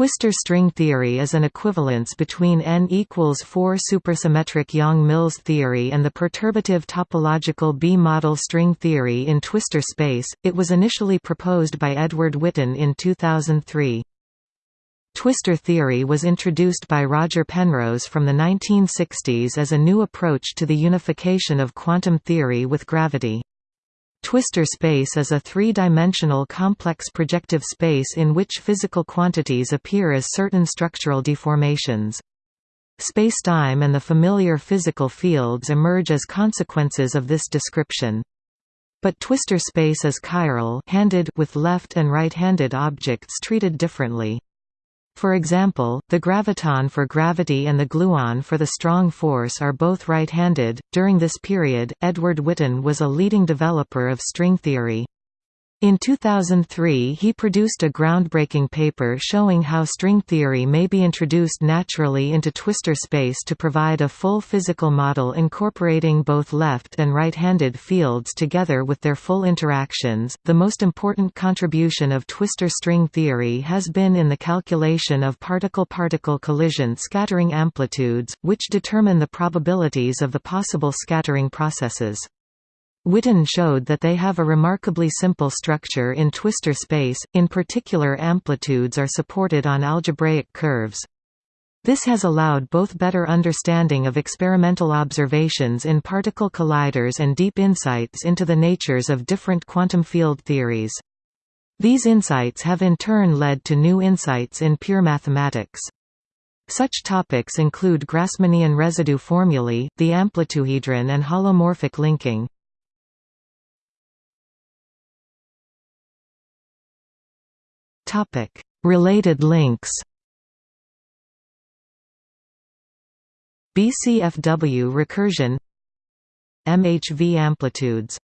Twistor string theory is an equivalence between n equals 4 supersymmetric Yang-Mills theory and the perturbative topological B-model string theory in twistor space. It was initially proposed by Edward Witten in 2003. Twistor theory was introduced by Roger Penrose from the 1960s as a new approach to the unification of quantum theory with gravity. Twistor space is a three-dimensional complex projective space in which physical quantities appear as certain structural deformations. Spacetime and the familiar physical fields emerge as consequences of this description. But twistor space is chiral handed with left and right-handed objects treated differently. For example, the graviton for gravity and the gluon for the strong force are both right-handed. During this period, Edward Witten was a leading developer of string theory. In 2003 he produced a groundbreaking paper showing how string theory may be introduced naturally into twistor space to provide a full physical model incorporating both left and right-handed fields together with their full interactions. The most important contribution of twistor string theory has been in the calculation of particle-particle collision scattering amplitudes, which determine the probabilities of the possible scattering processes. Witten showed that they have a remarkably simple structure in twistor space, in particular amplitudes are supported on algebraic curves. This has allowed both better understanding of experimental observations in particle colliders and deep insights into the natures of different quantum field theories. These insights have in turn led to new insights in pure mathematics. Such topics include Grassmannian residue formulae, the amplituhedron and holomorphic linking. Related links. BCFW recursion MHV amplitudes